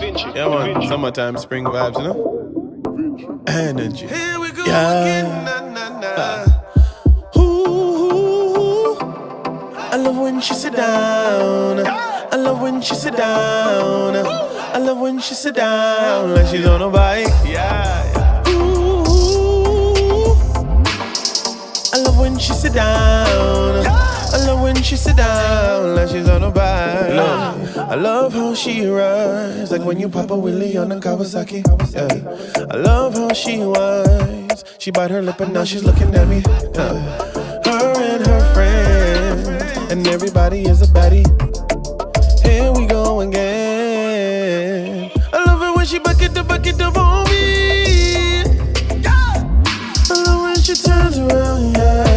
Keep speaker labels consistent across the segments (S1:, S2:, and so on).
S1: Yeah, man. Summertime, spring vibes, you know? Energy.
S2: Here we go
S1: Yeah.
S2: again. Na, na, na.
S1: Ooh, I love when she sit down. I love when she sit down. I love when she sit down like she's on a bike. Yeah, yeah. Ooh, I love when she sit down. Love when she sit down like she's on a bike. Look, I love how she rides, like when you pop a willy on a Kawasaki. Yeah. I love how she whines. She bite her lip and now she's looking at me. Yeah. Her and her friends, and everybody is a baddie. Here we go again. I love it when she bucket the bucket up on me. I love when she turns around, yeah.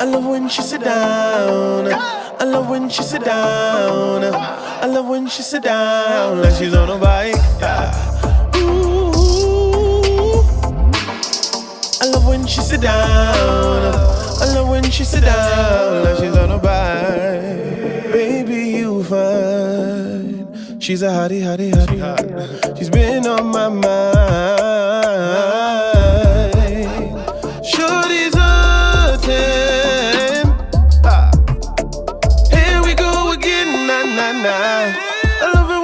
S1: I love when she sit down. I love when she sit down. I love when she sit down like she's on a bike. Ooh. I love when she sit down. I love when she sit down like she's on a bike. Baby, you fine. She's a hottie, hottie, hottie. She's been on my mind.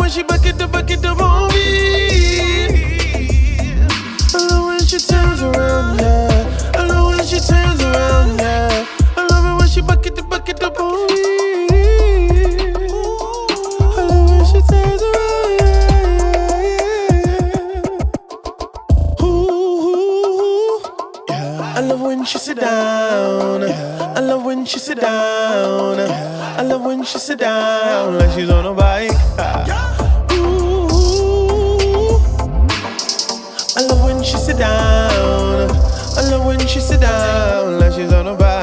S1: When she bucket the bucket on me. I love when she turns around, yeah. I love when she turns around, yeah. I love it when she bucket the bucket on me. I love when she turns around, yeah. Ooh, yeah. I love when she sit down. I love when she sit down. I love when she sit down like she's on a bike. Sit down. I love when she sit down like she's on a bike.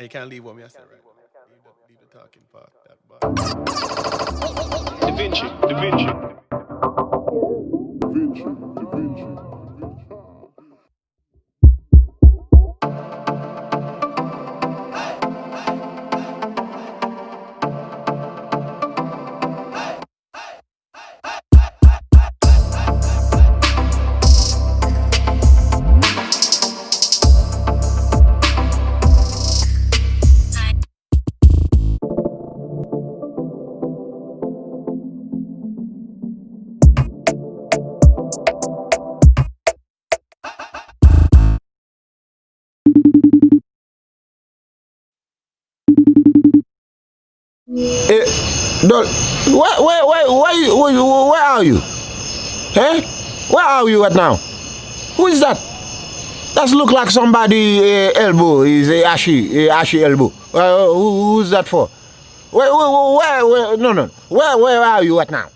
S1: You can't leave what me I said, right? Leave the, leave the talking part. That part.
S3: Da Vinci, Da Vinci.
S4: Eh, Dol, where, where, where, where, where, where are you? Eh? Where are you right now? Who is that? That look like somebody uh, elbow, is uh, ashy, uh, ashy elbow. Uh, who, who's that for? Where, where, where, where, no, no. Where, where are you right now?